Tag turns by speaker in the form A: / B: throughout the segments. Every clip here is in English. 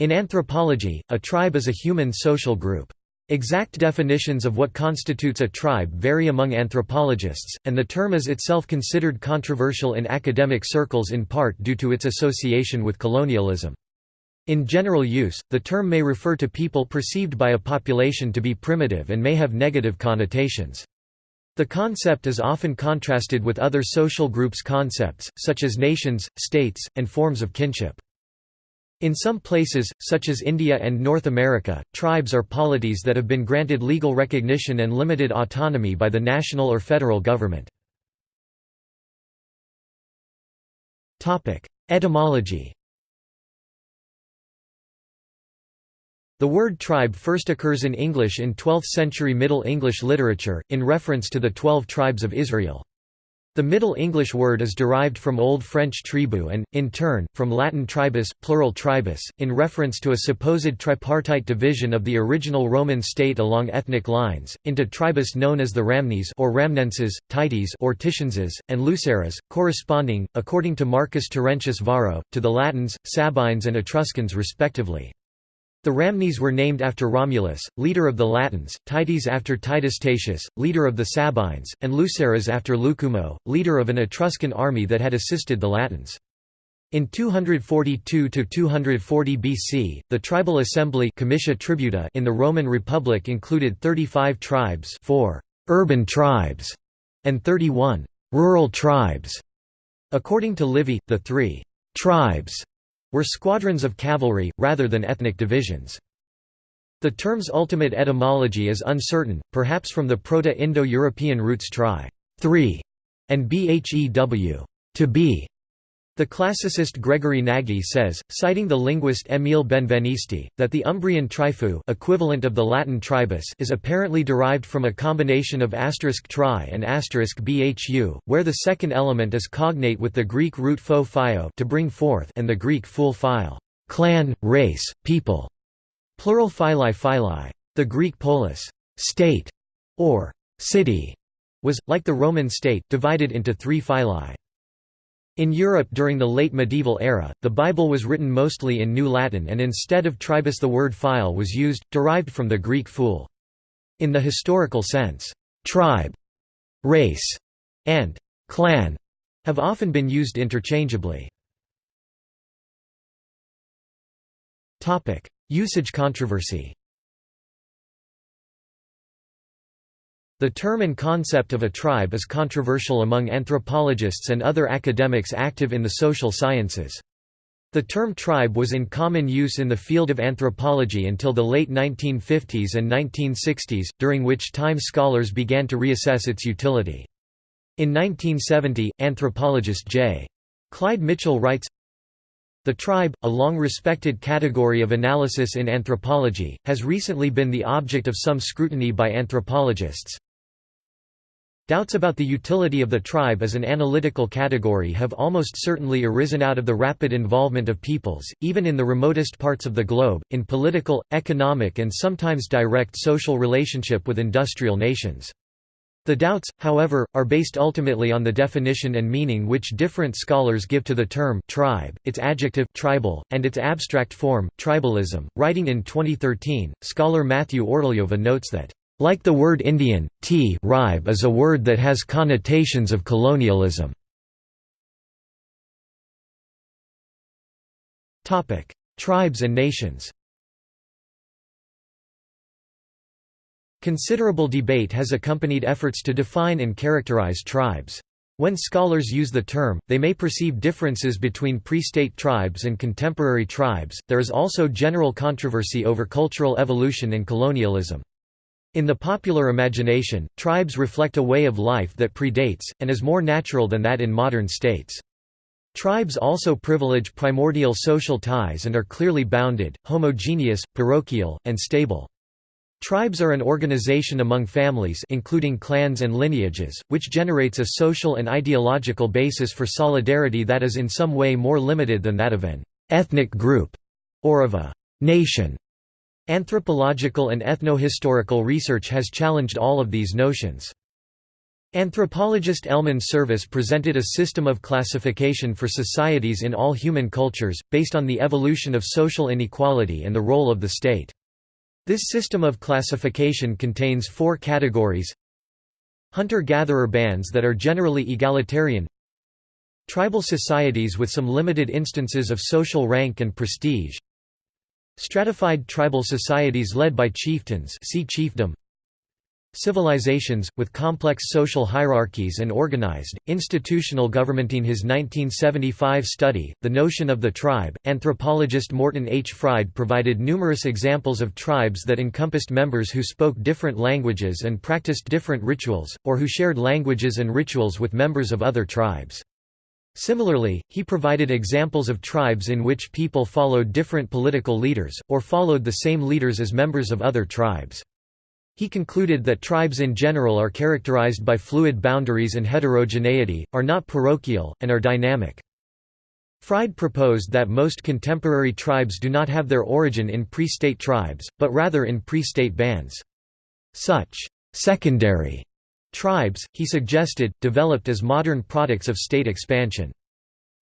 A: In anthropology, a tribe is a human social group. Exact definitions of what constitutes a tribe vary among anthropologists, and the term is itself considered controversial in academic circles in part due to its association with colonialism. In general use, the term may refer to people perceived by a population to be primitive and may have negative connotations. The concept is often contrasted with other social groups concepts, such as nations, states, and forms of kinship. In some places, such as India and North America, tribes are polities that have been granted legal recognition and limited autonomy by the national or federal government. Etymology The word tribe first occurs in English in 12th-century Middle English literature, in reference to the Twelve Tribes of Israel. The Middle English word is derived from Old French tribu and, in turn, from Latin tribus, plural tribus, in reference to a supposed tripartite division of the original Roman state along ethnic lines, into tribus known as the Ramnes or Ramnenses, Tites or Titienses, and Luceres, corresponding, according to Marcus Terentius Varro, to the Latins, Sabines and Etruscans respectively. The Ramnes were named after Romulus, leader of the Latins, Tites after Titus Tatius, leader of the Sabines, and Luceres after Lucumo, leader of an Etruscan army that had assisted the Latins. In 242–240 BC, the tribal assembly Tributa in the Roman Republic included 35 tribes 4 urban tribes, and 31 rural tribes. According to Livy, the three «tribes» were squadrons of cavalry, rather than ethnic divisions. The term's ultimate etymology is uncertain, perhaps from the Proto-Indo-European roots tri three", and bhew to be", the classicist Gregory Nagy says, citing the linguist Émile Benveniste, that the Umbrian trifu equivalent of the Latin tribus is apparently derived from a combination of asterisk tri and asterisk bhu, where the second element is cognate with the Greek root pho phio to bring forth and the Greek phul phile clan, race, people, plural phili phili. The Greek polis state, or city, was, like the Roman state, divided into three phyli. In Europe during the late medieval era, the Bible was written mostly in New Latin and instead of tribus the word phile was used, derived from the Greek phul. In the historical sense, tribe, race, and clan have often been used interchangeably. Usage controversy The term and concept of a tribe is controversial among anthropologists and other academics active in the social sciences. The term tribe was in common use in the field of anthropology until the late 1950s and 1960s, during which time scholars began to reassess its utility. In 1970, anthropologist J. Clyde Mitchell writes, the tribe, a long-respected category of analysis in anthropology, has recently been the object of some scrutiny by anthropologists. Doubts about the utility of the tribe as an analytical category have almost certainly arisen out of the rapid involvement of peoples, even in the remotest parts of the globe, in political, economic and sometimes direct social relationship with industrial nations. The doubts, however, are based ultimately on the definition and meaning which different scholars give to the term tribe, its adjective tribal, and its abstract form, tribalism. Writing in 2013, scholar Matthew Ortoleva notes that like the word Indian, t ribe is a word that has connotations of colonialism. Tribes and nations Considerable debate has accompanied efforts to define and characterize tribes. When scholars use the term, they may perceive differences between pre-state tribes and contemporary tribes. There is also general controversy over cultural evolution and colonialism. In the popular imagination, tribes reflect a way of life that predates, and is more natural than that in modern states. Tribes also privilege primordial social ties and are clearly bounded, homogeneous, parochial, and stable. Tribes are an organization among families including clans and lineages, which generates a social and ideological basis for solidarity that is in some way more limited than that of an ethnic group or of a nation. Anthropological and ethnohistorical research has challenged all of these notions. Anthropologist Elman Service presented a system of classification for societies in all human cultures, based on the evolution of social inequality and the role of the state. This system of classification contains four categories Hunter-gatherer bands that are generally egalitarian Tribal societies with some limited instances of social rank and prestige Stratified tribal societies led by chieftains see chiefdom civilizations, with complex social hierarchies and organized, institutional government. In his 1975 study, The Notion of the Tribe, anthropologist Morton H. Fried provided numerous examples of tribes that encompassed members who spoke different languages and practiced different rituals, or who shared languages and rituals with members of other tribes. Similarly, he provided examples of tribes in which people followed different political leaders, or followed the same leaders as members of other tribes. He concluded that tribes in general are characterized by fluid boundaries and heterogeneity, are not parochial, and are dynamic. Fried proposed that most contemporary tribes do not have their origin in pre-state tribes, but rather in pre-state bands. Such secondary tribes, he suggested, developed as modern products of state expansion.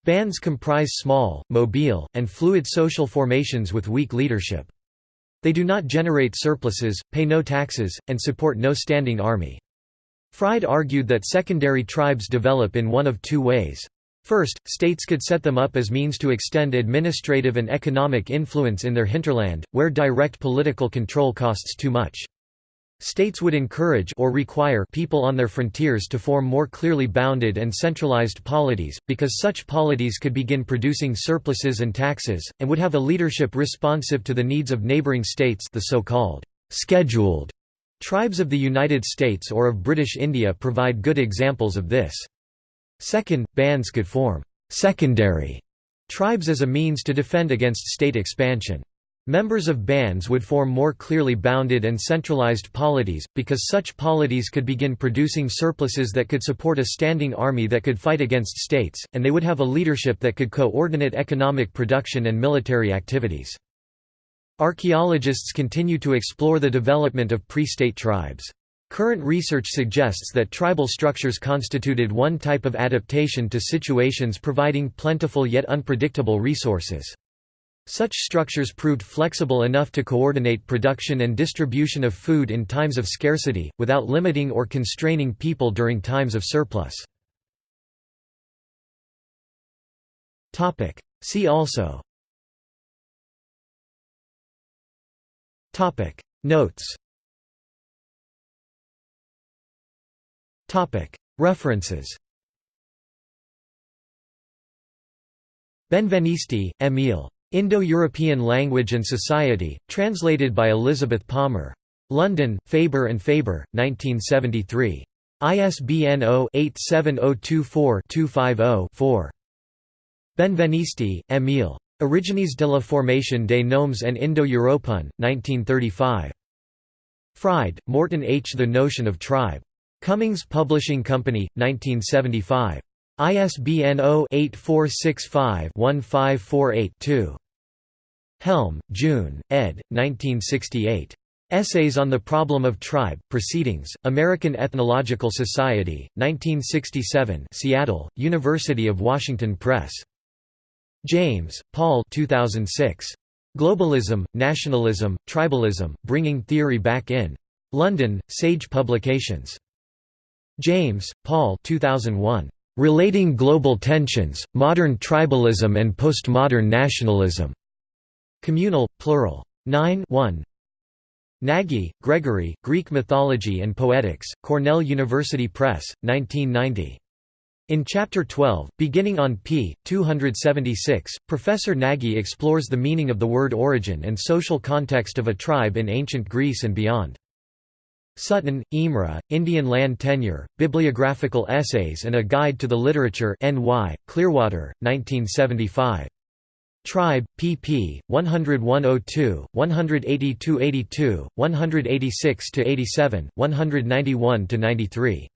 A: Bands comprise small, mobile, and fluid social formations with weak leadership. They do not generate surpluses, pay no taxes, and support no standing army. Fried argued that secondary tribes develop in one of two ways. First, states could set them up as means to extend administrative and economic influence in their hinterland, where direct political control costs too much. States would encourage or require people on their frontiers to form more clearly bounded and centralized polities, because such polities could begin producing surpluses and taxes, and would have a leadership responsive to the needs of neighboring states the so-called «scheduled» tribes of the United States or of British India provide good examples of this. Second, bands could form «secondary» tribes as a means to defend against state expansion. Members of bands would form more clearly bounded and centralized polities, because such polities could begin producing surpluses that could support a standing army that could fight against states, and they would have a leadership that could coordinate economic production and military activities. Archaeologists continue to explore the development of pre-state tribes. Current research suggests that tribal structures constituted one type of adaptation to situations providing plentiful yet unpredictable resources. Such structures proved flexible enough to coordinate production and distribution of food in times of scarcity, without limiting or constraining people during times of surplus. See also. Notes. References. Benveniste, Emile. Indo-European Language and Society, translated by Elizabeth Palmer. London, Faber and Faber, 1973. ISBN 0-87024-250-4. Benveniste, Emile. Origines de la formation des noms en Indo-Européen, 1935. Fried, Morton H. The Notion of Tribe. Cummings Publishing Company, 1975. ISBN 0-8465-1548-2. Helm, June, ed. 1968. Essays on the Problem of Tribe, Proceedings, American Ethnological Society, 1967 Seattle, University of Washington Press. James, Paul 2006. Globalism, Nationalism, Tribalism, Bringing Theory Back In. London, Sage Publications. James, Paul 2001. Relating Global Tensions, Modern Tribalism and Postmodern Nationalism. Communal, plural. 9 1. Nagy, Gregory, Greek Mythology and Poetics, Cornell University Press, 1990. In Chapter 12, beginning on p. 276, Professor Nagy explores the meaning of the word origin and social context of a tribe in ancient Greece and beyond. Sutton, Imre, Indian Land Tenure, Bibliographical Essays and a Guide to the Literature NY, Clearwater, 1975. Tribe, pp. 10102, 182–82, 186–87, 191–93.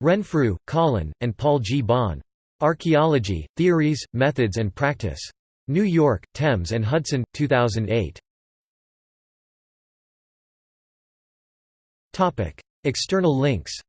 A: Renfrew, Colin, and Paul G. Bahn. Archaeology, Theories, Methods and Practice. New York, Thames and Hudson, 2008. External links